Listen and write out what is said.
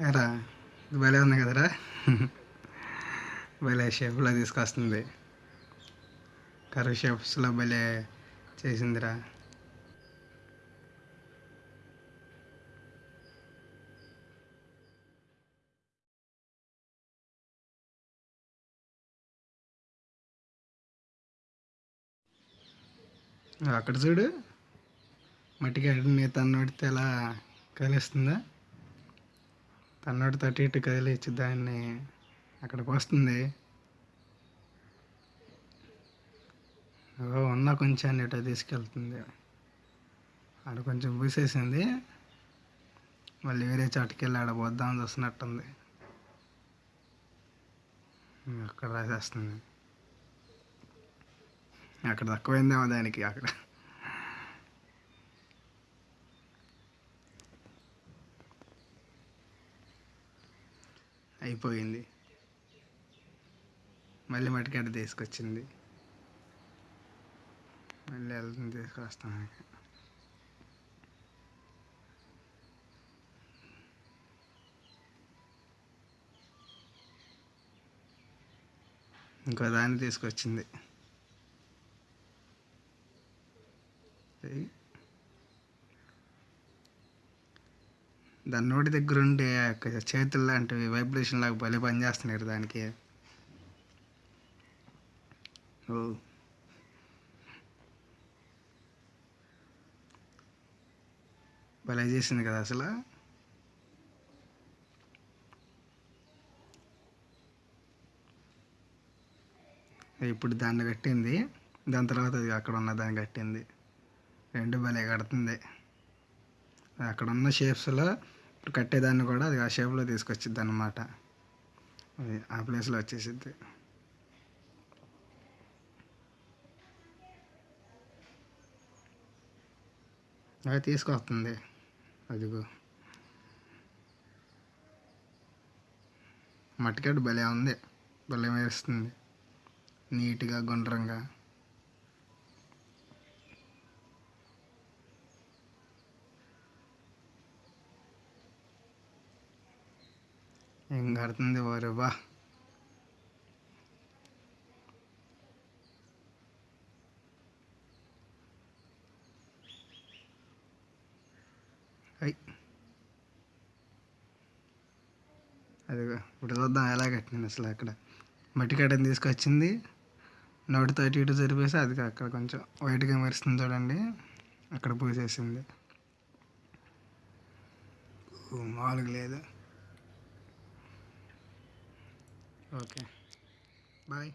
రా భలే ఉంది కదరా. భలే షేప్లో తీసుకొస్తుంది. కర్వ్ షేప్స్లో భలే చేసిందిరా. అక్కడ చూడు. మట్టికి ఎక్కడ నేత అన్నోడితే ఎలా కలుస్తుందా? తన్నోడితో అటు ఇటు కదిలిచ్చి దాన్ని అక్కడికి వస్తుంది. ఉన్న కొంచెం ఇటు తీసుకెళ్తుంది. ఆడ కొంచెం పూసేసింది. మళ్ళీ వేరే చోటుకి వెళ్ళి ఆడ పోద్దామని చూస్తున్నట్టుంది. అక్కడ రాసేస్తుంది. అక్కడ తక్కువైందేమో దానికి అక్కడ. అయిపోయింది. మళ్ళీ మట్టికాడ తీసుకొచ్చింది. మళ్ళీ వెళ్తుంది తీసుకొస్తాను ఇంకో. దాన్ని తీసుకొచ్చింది. దాని నోటి దగ్గర ఉండే చేతులు లాంటివి వైబ్రేషన్ లాగా భలే పనిచేస్తున్నారు దానికి. ఓ. భలే చేసింది కదా అసలు. ఇప్పుడు దాన్ని కట్టింది దాని తర్వాత అది అక్కడ ఉన్న దాన్ని కట్టింది. రెండు భలే కడుతుంది. అక్కడ ఉన్న షేప్స్లో ఇప్పుడు కట్టేదాన్ని కూడా అది ఆ షేప్లో తీసుకొచ్చిద్ది అనమాట అది ఆ ప్లేస్లో వచ్చేసిద్ది. అది తీసుకొస్తుంది. అదిగో. మట్టికాడు భలే ఉంది. భలే వేస్తుంది నీట్గా గుండ్రంగా. ఏం కడుతుంది వారు బా. అదిగో ఇప్పుడు చూద్దాం ఎలా కట్టింది అసలు అక్కడ. మట్టి కట్టని తీసుకొచ్చింది. నోటితో అటు ఇటు జరిపేసి అది అక్కడ కొంచెం వైట్గా మెరుస్తుంది చూడండి. అక్కడ పూసేసింది. మామూలుగా లేదు. Okay. Bye.